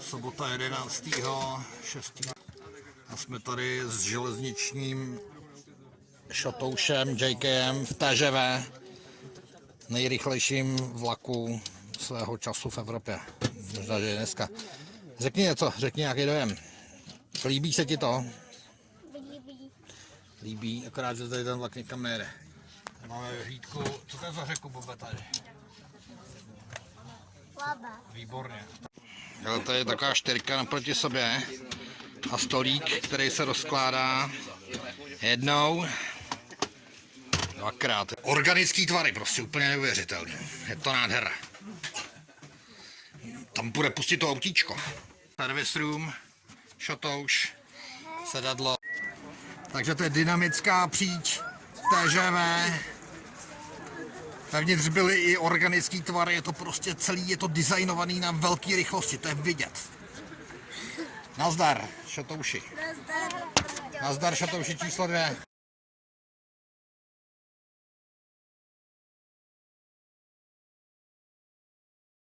Sobota 11. 6. A jsme tady s železničním šatoušem JKM v TŽV, nejrychlejším vlaku svého času v Evropě. Možná, že je dneska. Řekni něco, řekni nějaký dojem. Líbí se ti to? Líbí. Líbí, akorát, že tady ten vlak někam nejede. Tady máme hlídku, co to je za řeku, Bobe, tady? Výborně. Jo, to je taková čtyřka naproti sobě a stolík, který se rozkládá jednou, dvakrát. Organický tvary, prostě úplně neuvěřitelný. Je to nádhera. Tam bude pustit to autíčko. Service room, šotouš, sedadlo. Takže to je dynamická příč TŽV. Vevnitř byly i organický tvary, je to prostě celý, je to designovaný na velké rychlosti, to je vidět. Nazdar, šatouši. Nazdar, šatouši číslo dvě.